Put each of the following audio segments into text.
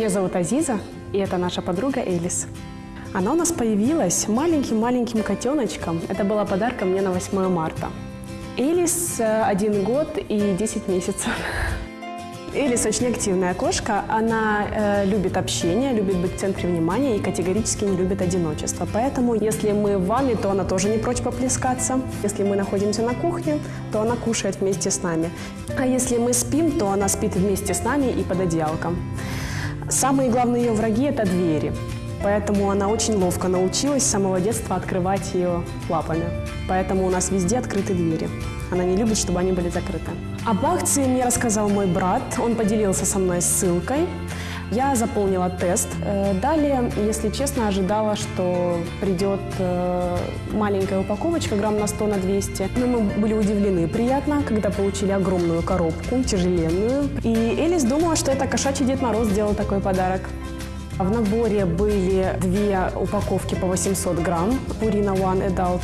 Меня зовут Азиза, и это наша подруга Элис. Она у нас появилась маленьким-маленьким котеночком. Это была подарка мне на 8 марта. Элис э, один год и 10 месяцев. Элис очень активная кошка. Она э, любит общение, любит быть в центре внимания и категорически не любит одиночество. Поэтому, если мы в ванной, то она тоже не прочь поплескаться. Если мы находимся на кухне, то она кушает вместе с нами. А если мы спим, то она спит вместе с нами и под одеялком. Самые главные ее враги – это двери. Поэтому она очень ловко научилась с самого детства открывать ее лапами. Поэтому у нас везде открыты двери. Она не любит, чтобы они были закрыты. Об акции мне рассказал мой брат. Он поделился со мной ссылкой. Я заполнила тест. Э, далее, если честно, ожидала, что придет э, маленькая упаковочка, грамм на 100 на 200. Но мы были удивлены приятно, когда получили огромную коробку, тяжеленную. И Элис думала, что это кошачий Дед Мороз сделал такой подарок. В наборе были две упаковки по 800 грамм, Purina One Adult,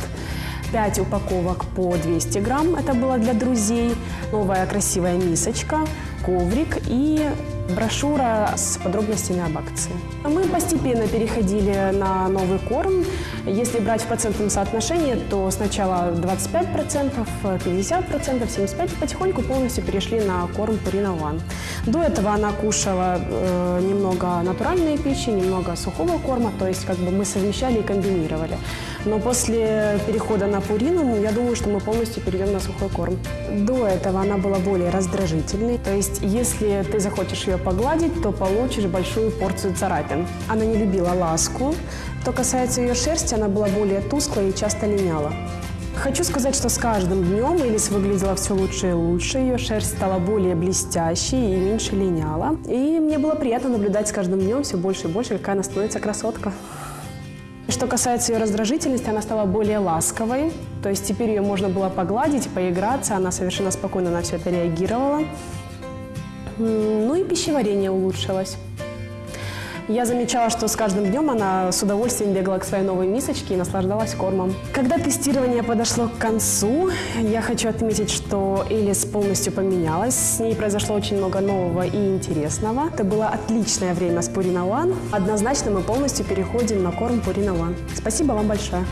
5 упаковок по 200 грамм, это было для друзей, новая красивая мисочка, коврик и брошюра с подробностями об акции. Мы постепенно переходили на новый корм. Если брать в процентном соотношении, то сначала 25%, 50%, 75%, потихоньку полностью перешли на корм Purina One. До этого она кушала э, немного натуральной пищи, немного сухого корма, то есть как бы мы совмещали и комбинировали. Но после перехода на Пурину, я думаю, что мы полностью перейдем на сухой корм. До этого она была более раздражительной, то есть если ты захочешь ее погладить, то получишь большую порцию царапин. Она не любила ласку. Что касается ее шерсти, она была более тусклой и часто линяла. Хочу сказать, что с каждым днем Элис выглядела все лучше и лучше, ее шерсть стала более блестящей и меньше линяла. И мне было приятно наблюдать с каждым днем все больше и больше, какая она становится красотка. Что касается ее раздражительности, она стала более ласковой, то есть теперь ее можно было погладить, поиграться, она совершенно спокойно на все это реагировала. Ну и пищеварение улучшилось. Я замечала, что с каждым днем она с удовольствием бегала к своей новой мисочке и наслаждалась кормом. Когда тестирование подошло к концу, я хочу отметить, что Элис полностью поменялась. С ней произошло очень много нового и интересного. Это было отличное время с Purina One. Однозначно мы полностью переходим на корм Purina One. Спасибо вам большое.